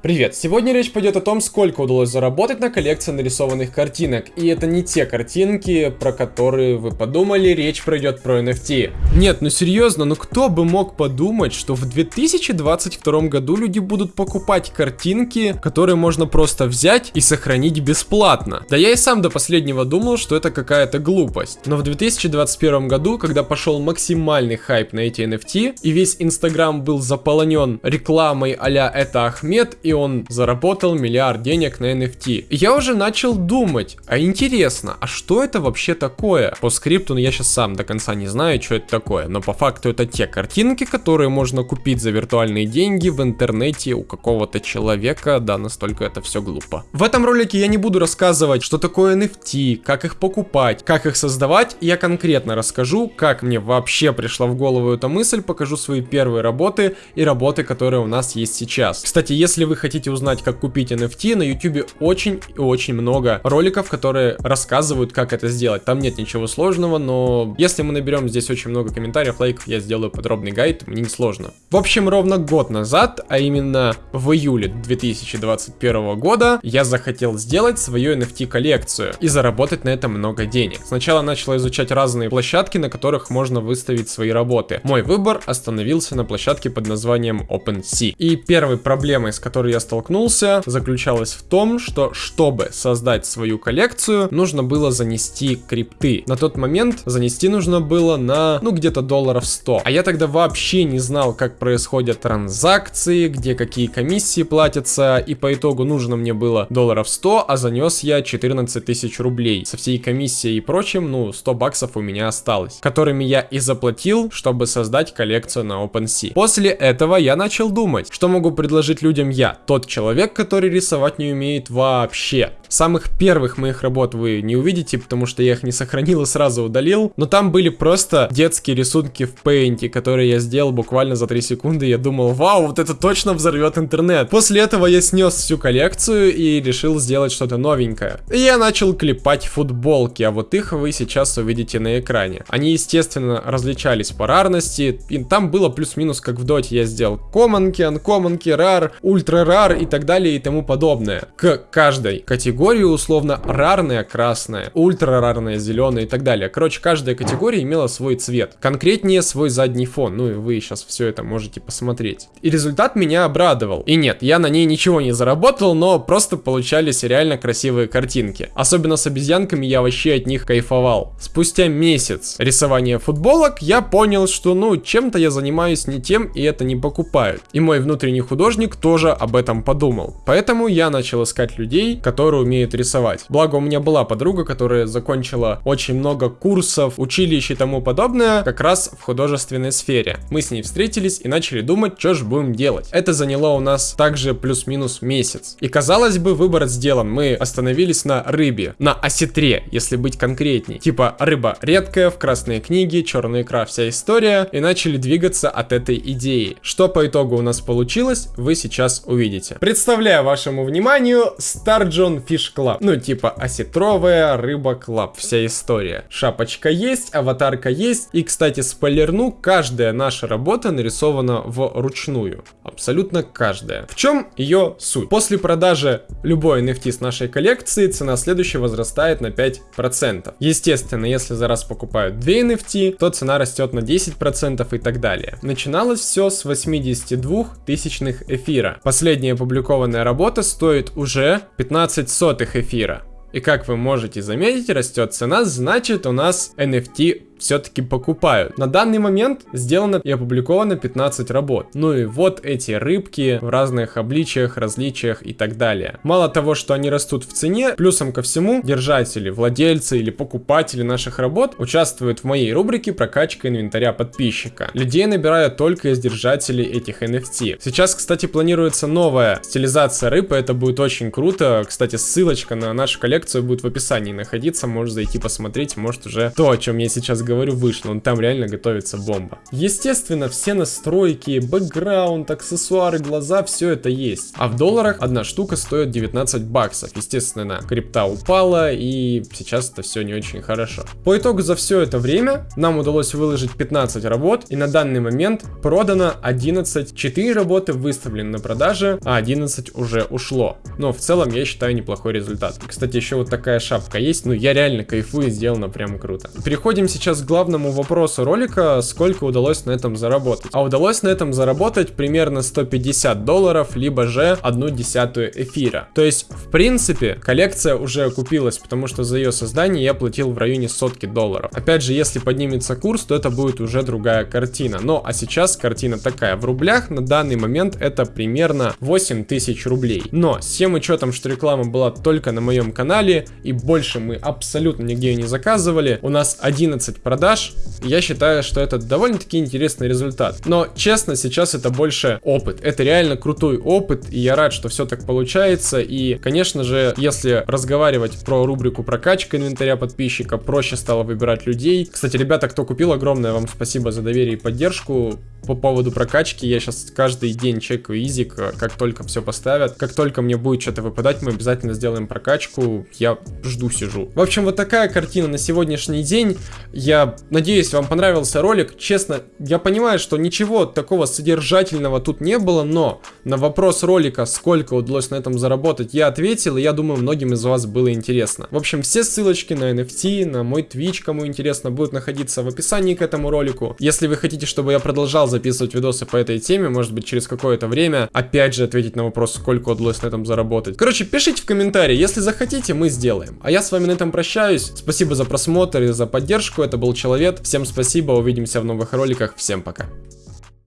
Привет! Сегодня речь пойдет о том, сколько удалось заработать на коллекции нарисованных картинок. И это не те картинки, про которые вы подумали, речь пройдет про NFT. Нет, ну серьезно, ну кто бы мог подумать, что в 2022 году люди будут покупать картинки, которые можно просто взять и сохранить бесплатно. Да я и сам до последнего думал, что это какая-то глупость. Но в 2021 году, когда пошел максимальный хайп на эти NFT, и весь Инстаграм был заполонен рекламой а это Ахмед, и он заработал миллиард денег на NFT. Я уже начал думать, а интересно, а что это вообще такое? По скрипту ну, я сейчас сам до конца не знаю, что это такое, но по факту это те картинки, которые можно купить за виртуальные деньги в интернете у какого-то человека, да, настолько это все глупо. В этом ролике я не буду рассказывать, что такое NFT, как их покупать, как их создавать, я конкретно расскажу, как мне вообще пришла в голову эта мысль, покажу свои первые работы и работы, которые у нас есть сейчас. Кстати, если вы хотите узнать, как купить NFT, на YouTube очень и очень много роликов, которые рассказывают, как это сделать. Там нет ничего сложного, но если мы наберем здесь очень много комментариев, лайков, я сделаю подробный гайд, мне не сложно. В общем, ровно год назад, а именно в июле 2021 года, я захотел сделать свою NFT-коллекцию и заработать на это много денег. Сначала начал изучать разные площадки, на которых можно выставить свои работы. Мой выбор остановился на площадке под названием OpenSea. И первой проблемой, с которой которой я столкнулся, заключалась в том, что чтобы создать свою коллекцию, нужно было занести крипты. На тот момент занести нужно было на, ну, где-то долларов 100. А я тогда вообще не знал, как происходят транзакции, где какие комиссии платятся, и по итогу нужно мне было долларов 100, а занес я 14 тысяч рублей. Со всей комиссией и прочим, ну, 100 баксов у меня осталось, которыми я и заплатил, чтобы создать коллекцию на OpenSea. После этого я начал думать, что могу предложить людям я тот человек, который рисовать не умеет вообще. Самых первых моих работ вы не увидите, потому что я их не сохранил и сразу удалил. Но там были просто детские рисунки в Paint, которые я сделал буквально за 3 секунды. Я думал, вау, вот это точно взорвет интернет. После этого я снес всю коллекцию и решил сделать что-то новенькое. И я начал клепать футболки, а вот их вы сейчас увидите на экране. Они, естественно, различались по рарности. И там было плюс-минус как в доте. Я сделал команки, анкоманки, рар, ультра рар и так далее и тому подобное. К каждой категории категории условно рарная красная, ультра рарная зеленая и так далее. Короче, каждая категория имела свой цвет. Конкретнее свой задний фон. Ну и вы сейчас все это можете посмотреть. И результат меня обрадовал. И нет, я на ней ничего не заработал, но просто получались реально красивые картинки. Особенно с обезьянками я вообще от них кайфовал. Спустя месяц рисования футболок я понял, что ну чем-то я занимаюсь не тем и это не покупают. И мой внутренний художник тоже об этом подумал. Поэтому я начал искать людей, которые умеет рисовать. Благо у меня была подруга, которая закончила очень много курсов, училищ и тому подобное, как раз в художественной сфере. Мы с ней встретились и начали думать, что же будем делать. Это заняло у нас также плюс-минус месяц. И казалось бы, выбор сделан. Мы остановились на рыбе, на осетре, если быть конкретней. Типа рыба редкая, в красной книге, черная икра, вся история. И начали двигаться от этой идеи. Что по итогу у нас получилось, вы сейчас увидите. Представляю вашему вниманию Star John Fish Club. Ну, типа осетровая рыба клаб, вся история. Шапочка есть, аватарка есть. И, кстати, спойлерну, каждая наша работа нарисована вручную. Абсолютно каждая. В чем ее суть? После продажи любой NFT с нашей коллекции, цена следующей возрастает на 5%. Естественно, если за раз покупают 2 NFT, то цена растет на 10% и так далее. Начиналось все с 82 тысячных эфира. Последняя опубликованная работа стоит уже 15 сотых эфира. И как вы можете заметить, растет цена, значит у нас NFT все-таки покупают. На данный момент сделано и опубликовано 15 работ. Ну и вот эти рыбки в разных обличиях, различиях и так далее. Мало того, что они растут в цене, плюсом ко всему, держатели, владельцы или покупатели наших работ участвуют в моей рубрике прокачка инвентаря подписчика. Людей набираю только из держателей этих NFT. Сейчас, кстати, планируется новая стилизация рыбы, это будет очень круто. Кстати, ссылочка на нашу коллекцию будет в описании находиться, можешь зайти посмотреть, может уже то, о чем я сейчас говорю, вышло. Он там реально готовится бомба. Естественно, все настройки, бэкграунд, аксессуары, глаза, все это есть. А в долларах одна штука стоит 19 баксов. Естественно, крипта упала, и сейчас это все не очень хорошо. По итогу за все это время нам удалось выложить 15 работ, и на данный момент продано 11. 4 работы выставлены на продаже, а 11 уже ушло. Но в целом я считаю неплохой результат. Кстати, еще вот такая шапка есть, ну я реально кайфую, сделано прям круто. Переходим сейчас к главному вопросу ролика, сколько удалось на этом заработать. А удалось на этом заработать примерно 150 долларов, либо же одну десятую эфира. То есть, в принципе, коллекция уже окупилась, потому что за ее создание я платил в районе сотки долларов. Опять же, если поднимется курс, то это будет уже другая картина. Но, а сейчас картина такая. В рублях на данный момент это примерно 8 тысяч рублей. Но, с тем учетом, что реклама была только на моем канале, и больше мы абсолютно нигде не заказывали, у нас 11 продаж, я считаю, что это довольно-таки интересный результат. Но, честно, сейчас это больше опыт. Это реально крутой опыт, и я рад, что все так получается. И, конечно же, если разговаривать про рубрику прокачка инвентаря подписчика, проще стало выбирать людей. Кстати, ребята, кто купил, огромное вам спасибо за доверие и поддержку по поводу прокачки. Я сейчас каждый день чекаю изик, как только все поставят. Как только мне будет что-то выпадать, мы обязательно сделаем прокачку. Я жду, сижу. В общем, вот такая картина на сегодняшний день. Я надеюсь, вам понравился ролик. Честно, я понимаю, что ничего такого содержательного тут не было, но на вопрос ролика, сколько удалось на этом заработать, я ответил, и я думаю, многим из вас было интересно. В общем, все ссылочки на NFT, на мой Twitch, кому интересно, будут находиться в описании к этому ролику. Если вы хотите, чтобы я продолжал записывать видосы по этой теме, может быть, через какое-то время, опять же, ответить на вопрос, сколько удалось на этом заработать. Короче, пишите в комментарии, если захотите, мы сделаем. А я с вами на этом прощаюсь. Спасибо за просмотр и за поддержку. Это был Человек. Всем спасибо, увидимся в новых роликах. Всем пока.